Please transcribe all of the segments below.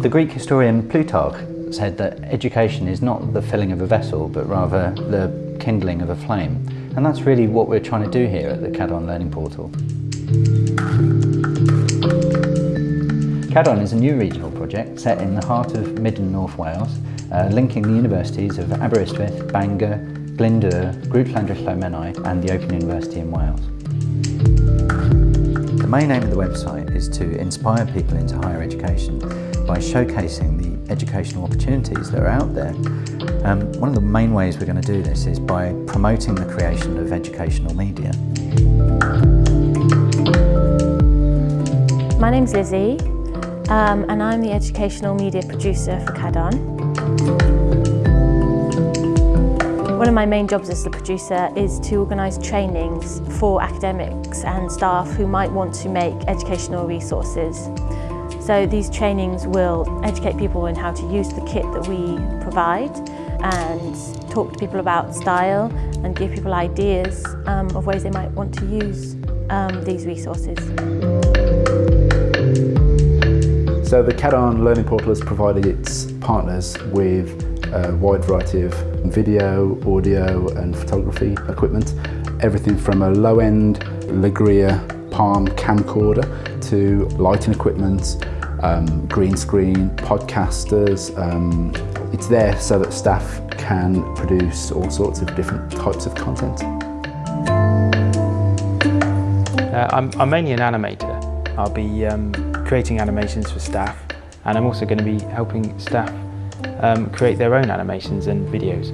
The Greek historian Plutarch said that education is not the filling of a vessel, but rather the kindling of a flame. And that's really what we're trying to do here at the CADARN Learning Portal. CADARN is a new regional project set in the heart of mid and north Wales, uh, linking the universities of Aberystwyth, Bangor, Glyndŵr, Grŵp Llandrillo Menai and the Open University in Wales. The main aim of the website is to inspire people into higher education by showcasing the educational opportunities that are out there. Um, one of the main ways we're going to do this is by promoting the creation of educational media. My name's Lizzie um, and I'm the educational media producer for CADARN. One of my main jobs as the producer is to organise trainings for academics and staff who might want to make educational resources. So these trainings will educate people in how to use the kit that we provide and talk to people about style and give people ideas um, of ways they might want to use um, these resources. So the CADARN Learning Portal has provided its partners with a wide variety of video, audio and photography equipment. Everything from a low-end Legria Palm camcorder to lighting equipment, um, green screen, podcasters. Um, it's there so that staff can produce all sorts of different types of content. Uh, I'm, I'm, mainly an animator. I'll be um, creating animations for staff and I'm also going to be helping staff um, create their own animations and videos.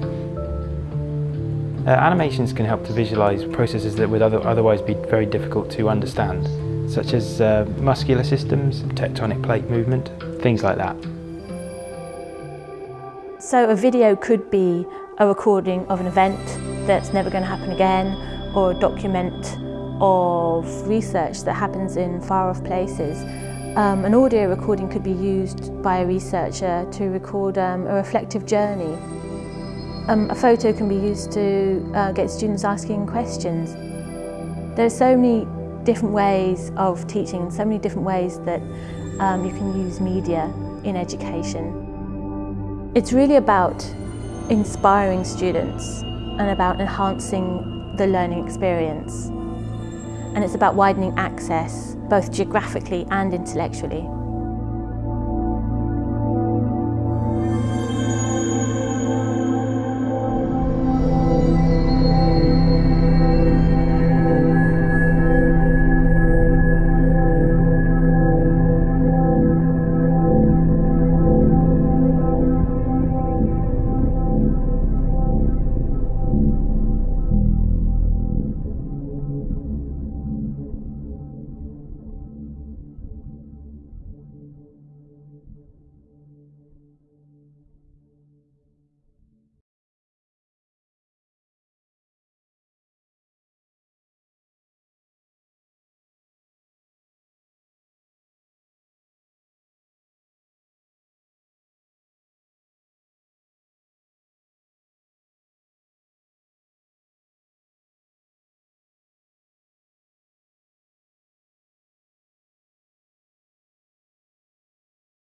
Uh, animations can help to visualise processes that would other, otherwise be very difficult to understand, such as uh, muscular systems, tectonic plate movement, things like that. So a video could be a recording of an event that's never going to happen again, or a document of research that happens in far off places. Um, an audio recording could be used by a researcher to record um, a reflective journey. Um, a photo can be used to uh, get students asking questions. There are so many different ways of teaching so many different ways that um, you can use media in education. It's really about inspiring students and about enhancing the learning experience. And it's about widening access, both geographically and intellectually.